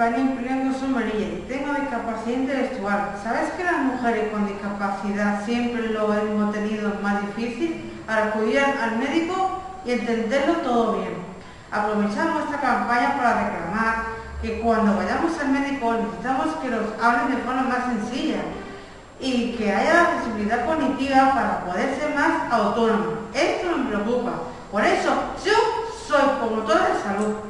España imprimiendo su amarilla tengo discapacidad intelectual. ¿Sabes que las mujeres con discapacidad siempre lo hemos tenido más difícil al acudir al médico y entenderlo todo bien? Aprovechamos esta campaña para reclamar que cuando vayamos al médico necesitamos que nos hablen de forma más sencilla y que haya accesibilidad cognitiva para poder ser más autónoma. Esto me preocupa. Por eso yo soy promotora de salud.